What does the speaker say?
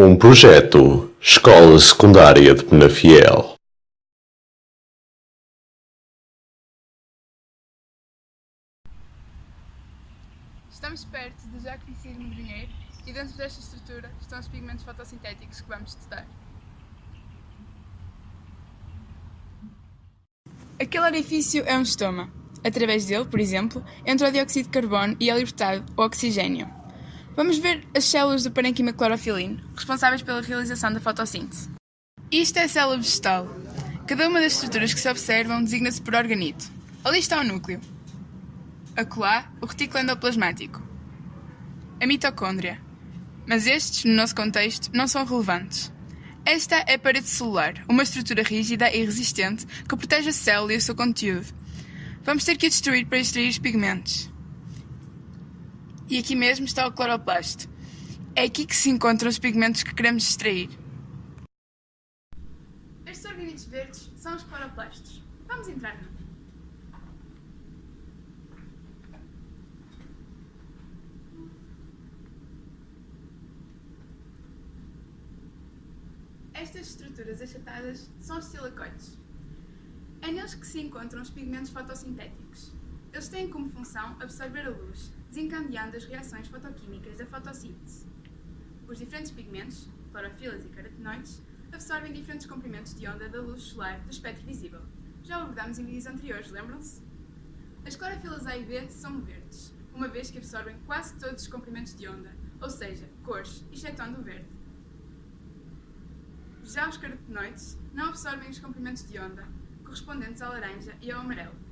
Um projeto Escola Secundária de Penafiel Estamos perto do já conhecido medronheiro e dentro desta estrutura estão os pigmentos fotossintéticos que vamos estudar. Aquele orifício é um estoma. Através dele, por exemplo, entra o dióxido de carbono e é libertado o oxigênio. Vamos ver as células do parênquima clorofilino, responsáveis pela realização da fotossíntese. Isto é a célula vegetal. Cada uma das estruturas que se observam designa-se por organito. Ali está o núcleo. Acolá, o retículo endoplasmático. A mitocôndria. Mas estes, no nosso contexto, não são relevantes. Esta é a parede celular, uma estrutura rígida e resistente que protege a célula e o seu conteúdo. Vamos ter que a destruir para extrair os pigmentos. E aqui mesmo está o cloroplasto. É aqui que se encontram os pigmentos que queremos extrair. Estes organitos verdes são os cloroplastos. Vamos entrar num. Estas estruturas achatadas são os silacoides. É neles que se encontram os pigmentos fotossintéticos. Eles têm como função absorver a luz, desencadeando as reações fotoquímicas da fotossíntese. Os diferentes pigmentos, clorofilas e carotenoides, absorvem diferentes comprimentos de onda da luz solar do espectro visível. Já o abordamos em vídeos anteriores, lembram-se? As clorofilas A e B são verdes, uma vez que absorvem quase todos os comprimentos de onda, ou seja, cores, excetuando o verde. Já os carotenoides não absorvem os comprimentos de onda, correspondentes ao laranja e ao amarelo.